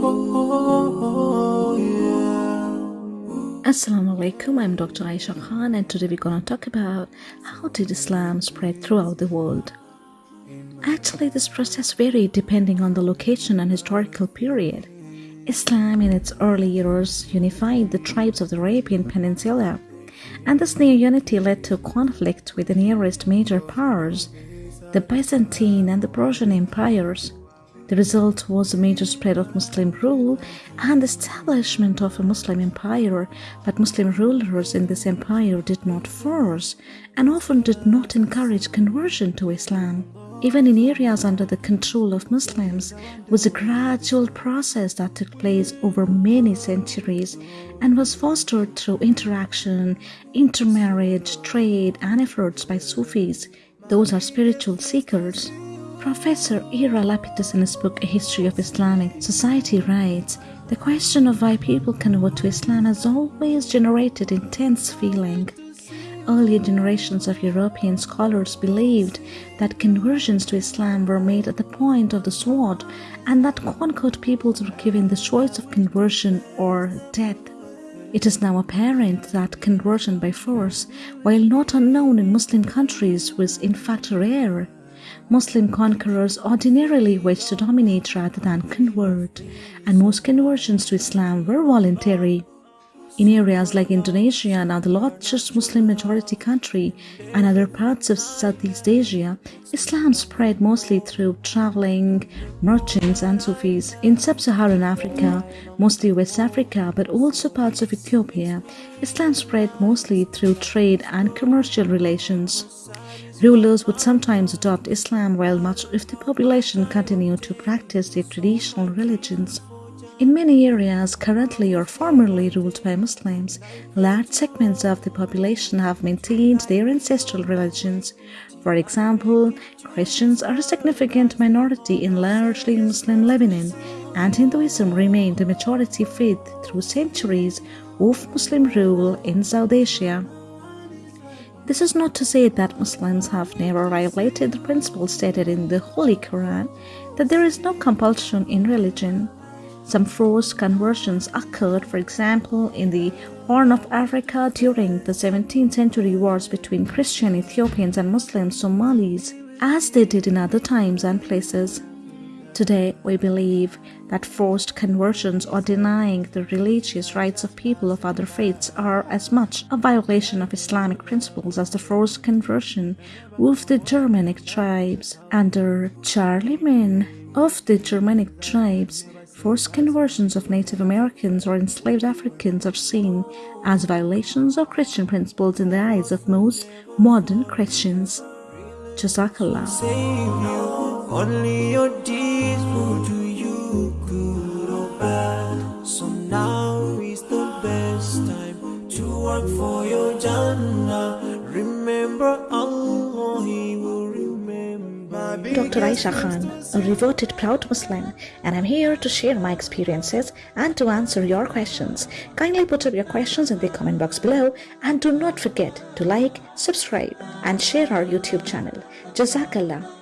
Oh, Assalamu alaikum, I'm Dr. Aisha Khan, and today we're going to talk about how did Islam spread throughout the world. Actually, this process varied depending on the location and historical period. Islam, in its early years, unified the tribes of the Arabian Peninsula, and this near unity led to conflict with the nearest major powers, the Byzantine and the Persian empires. The result was a major spread of Muslim rule and establishment of a Muslim empire, but Muslim rulers in this empire did not force and often did not encourage conversion to Islam. Even in areas under the control of Muslims was a gradual process that took place over many centuries and was fostered through interaction, intermarriage, trade, and efforts by Sufis. Those are spiritual seekers. Professor Ira Lapidus in his book A History of Islamic Society writes, the question of why people convert to Islam has always generated intense feeling. Earlier generations of European scholars believed that conversions to Islam were made at the point of the sword and that conquered peoples were given the choice of conversion or death. It is now apparent that conversion by force, while not unknown in Muslim countries, was in fact rare. Muslim conquerors ordinarily wished to dominate rather than convert, and most conversions to Islam were voluntary. In areas like Indonesia, now the largest Muslim majority country, and other parts of Southeast Asia, Islam spread mostly through traveling merchants and Sufis. In sub-Saharan Africa, mostly West Africa, but also parts of Ethiopia, Islam spread mostly through trade and commercial relations. Rulers would sometimes adopt Islam while much of the population continued to practice their traditional religions. In many areas currently or formerly ruled by Muslims, large segments of the population have maintained their ancestral religions. For example, Christians are a significant minority in largely Muslim Lebanon, and Hinduism remained the majority faith through centuries of Muslim rule in South Asia. This is not to say that Muslims have never violated the principle stated in the Holy Quran that there is no compulsion in religion. Some forced conversions occurred, for example, in the Horn of Africa during the 17th century wars between Christian Ethiopians and Muslim Somalis, as they did in other times and places. Today, we believe that forced conversions or denying the religious rights of people of other faiths are as much a violation of Islamic principles as the forced conversion of the Germanic tribes. Under Charlemagne of the Germanic tribes, forced conversions of Native Americans or enslaved Africans are seen as violations of Christian principles in the eyes of most modern Christians. Jazakallah. Only your deeds will do you good or bad. So now is the best time to work for your Jannah. Remember Allah, He will remember. Dr. Aisha Khan, a reverted proud Muslim, and I'm here to share my experiences and to answer your questions. Kindly put up your questions in the comment box below and do not forget to like, subscribe, and share our YouTube channel. Jazakallah.